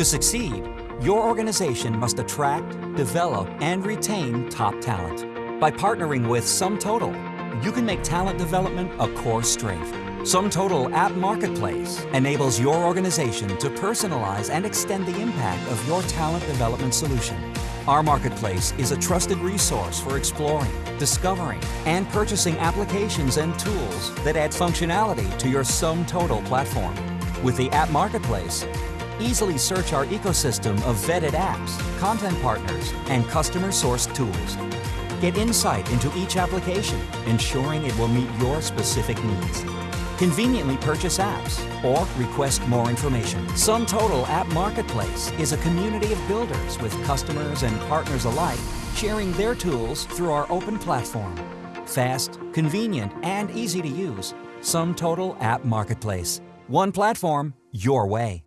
To succeed, your organization must attract, develop, and retain top talent. By partnering with SumTotal, you can make talent development a core strength. SumTotal App Marketplace enables your organization to personalize and extend the impact of your talent development solution. Our marketplace is a trusted resource for exploring, discovering, and purchasing applications and tools that add functionality to your SumTotal platform. With the App Marketplace, easily search our ecosystem of vetted apps, content partners, and customer-sourced tools. Get insight into each application, ensuring it will meet your specific needs. Conveniently purchase apps or request more information. SumTotal App Marketplace is a community of builders with customers and partners alike sharing their tools through our open platform. Fast, convenient, and easy to use. SumTotal App Marketplace. One platform, your way.